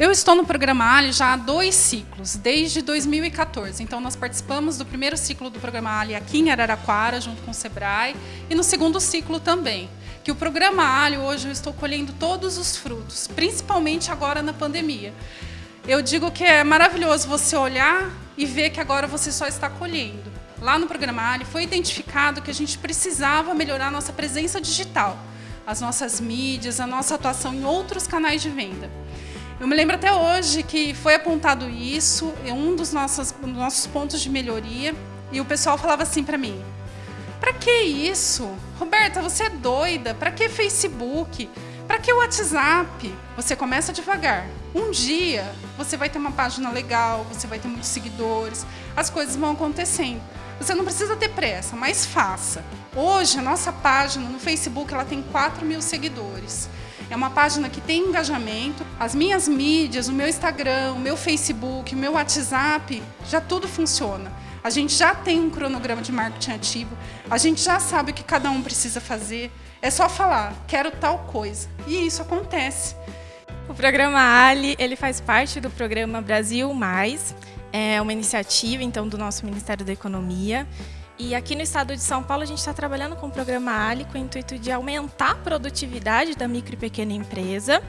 Eu estou no programa Ali já há dois ciclos, desde 2014. Então, nós participamos do primeiro ciclo do programa Ali aqui em Araraquara, junto com o Sebrae, e no segundo ciclo também. Que o programa Ali, hoje, eu estou colhendo todos os frutos, principalmente agora na pandemia. Eu digo que é maravilhoso você olhar e ver que agora você só está colhendo. Lá no programa Ali foi identificado que a gente precisava melhorar nossa presença digital, as nossas mídias, a nossa atuação em outros canais de venda. Eu me lembro até hoje que foi apontado isso, é um dos nossos, dos nossos pontos de melhoria, e o pessoal falava assim para mim, para que isso? Roberta, você é doida, para que Facebook? Para que WhatsApp? Você começa devagar. Um dia você vai ter uma página legal, você vai ter muitos seguidores, as coisas vão acontecendo. Você não precisa ter pressa, mas faça. Hoje, a nossa página no Facebook ela tem 4 mil seguidores. É uma página que tem engajamento. As minhas mídias, o meu Instagram, o meu Facebook, o meu WhatsApp, já tudo funciona. A gente já tem um cronograma de marketing ativo, a gente já sabe o que cada um precisa fazer. É só falar, quero tal coisa. E isso acontece. O programa Ali, ele faz parte do programa Brasil Mais, é uma iniciativa então do nosso Ministério da Economia e aqui no estado de São Paulo, a gente está trabalhando com o programa Ali com o intuito de aumentar a produtividade da micro e pequena empresa,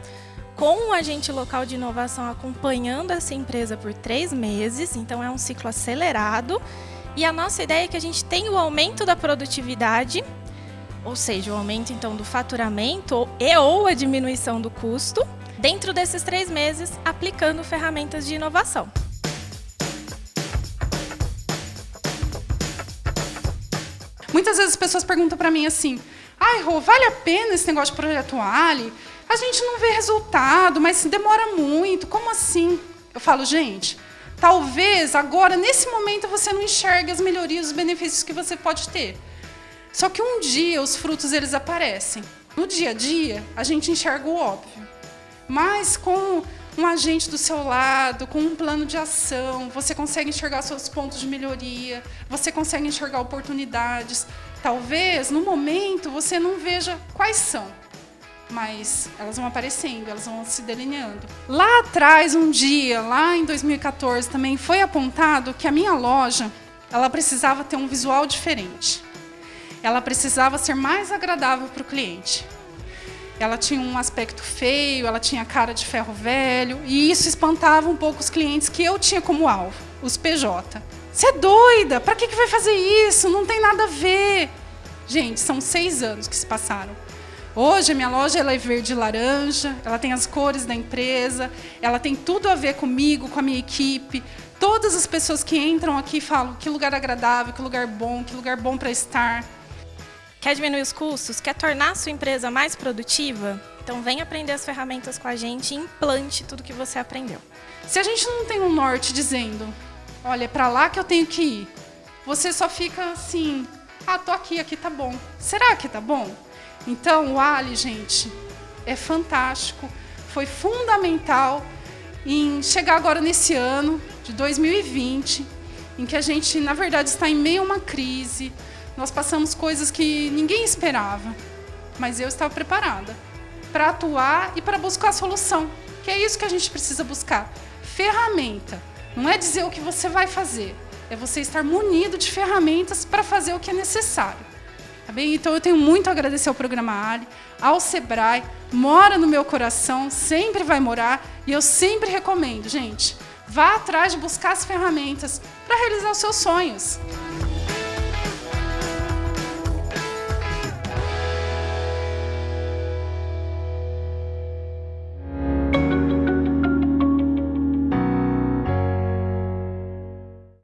com um agente local de inovação acompanhando essa empresa por três meses, então é um ciclo acelerado. E a nossa ideia é que a gente tenha o aumento da produtividade, ou seja, o aumento então do faturamento e ou a diminuição do custo, dentro desses três meses, aplicando ferramentas de inovação. Muitas vezes as pessoas perguntam para mim assim, ai, Rô, vale a pena esse negócio de projeto Ali? A gente não vê resultado, mas demora muito, como assim? Eu falo, gente, talvez agora, nesse momento, você não enxergue as melhorias, os benefícios que você pode ter. Só que um dia os frutos eles aparecem. No dia a dia, a gente enxerga o óbvio. Mas com um agente do seu lado, com um plano de ação, você consegue enxergar seus pontos de melhoria, você consegue enxergar oportunidades. Talvez, no momento, você não veja quais são, mas elas vão aparecendo, elas vão se delineando. Lá atrás, um dia, lá em 2014, também foi apontado que a minha loja ela precisava ter um visual diferente. Ela precisava ser mais agradável para o cliente. Ela tinha um aspecto feio, ela tinha cara de ferro velho, e isso espantava um pouco os clientes que eu tinha como alvo, os PJ. Você é doida? Para que, que vai fazer isso? Não tem nada a ver. Gente, são seis anos que se passaram. Hoje a minha loja ela é verde e laranja, ela tem as cores da empresa, ela tem tudo a ver comigo, com a minha equipe. Todas as pessoas que entram aqui falam que lugar agradável, que lugar bom, que lugar bom para estar. Quer diminuir os custos? Quer tornar a sua empresa mais produtiva? Então vem aprender as ferramentas com a gente e implante tudo que você aprendeu. Se a gente não tem um norte dizendo, olha, é para lá que eu tenho que ir, você só fica assim, ah, tô aqui, aqui tá bom. Será que tá bom? Então o Ali, gente, é fantástico, foi fundamental em chegar agora nesse ano de 2020, em que a gente, na verdade, está em meio a uma crise, nós passamos coisas que ninguém esperava, mas eu estava preparada para atuar e para buscar a solução, que é isso que a gente precisa buscar. Ferramenta. Não é dizer o que você vai fazer, é você estar munido de ferramentas para fazer o que é necessário. Tá bem? Então eu tenho muito a agradecer ao programa Ali, ao Sebrae, mora no meu coração, sempre vai morar, e eu sempre recomendo, gente, vá atrás de buscar as ferramentas para realizar os seus sonhos.